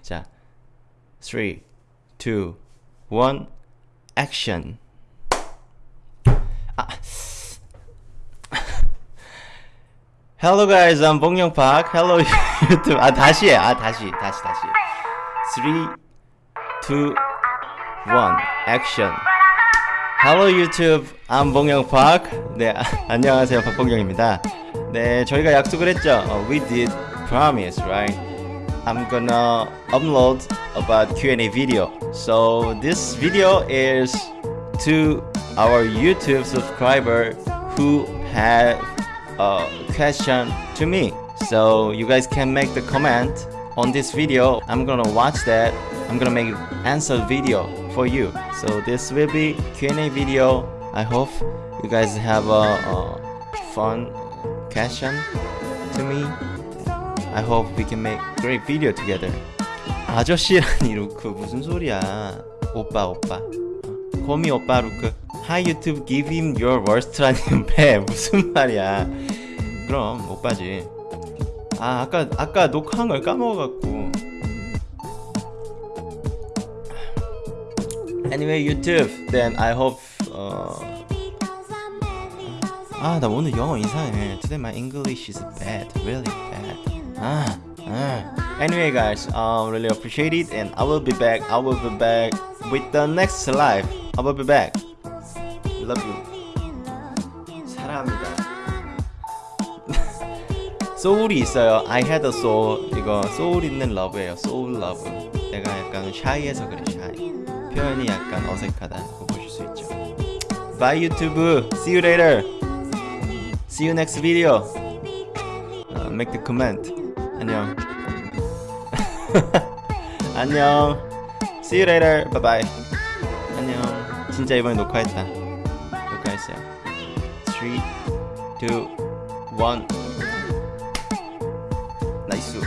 자, 3, 2, 1, 액션. 아. Hello guys, I'm 봉영 Park. Hello YouTube. 아 다시 해. 아 다시, 다시, 다시. 3, 2, 1, 액션. Hello YouTube, I'm 봉영 Park. 네, 아, 안녕하세요, 박봉영입니다. 네, 저희가 약속을 했죠. 어, we did promise, right? I'm gonna upload about Q&A video. So this video is to our YouTube subscriber who have a question to me. So you guys can make the comment on this video. I'm gonna watch that. I'm gonna make answer video for you. So this will be Q&A video. I hope you guys have a, a fun question to me. I hope we can make great video together. 아저씨라니 루크 무슨 소리야? 오빠 오빠. 어, 거미 오빠 루크. Hi YouTube, give him your worst라니 배 무슨 말이야? 그럼 오빠지. 아 아까 아까 녹화한 걸 까먹어갖고. Anyway YouTube, then I hope. 어... 아나 오늘 영어 이상해. Today my English is bad, really bad. 아, 아. Anyway guys, um, really appreciate it, and I will be back. I will be back with the next live. I will be back. Love you. 사랑합니다. 소울이 있어요. I had a soul. 이거 소울 있는 러브예요. 소울 러브. 내가 약간 샤이해서 그래. 샤이. 표현이 약간 어색하다고 보실 수 있죠. Bye YouTube. See you later. See you next video. Uh, make the comment. 안녕. 안녕. See you later. Bye bye. 안녕. 진짜 이번에 녹화했다. 녹화했어요. 3, 2, 1. 나이스.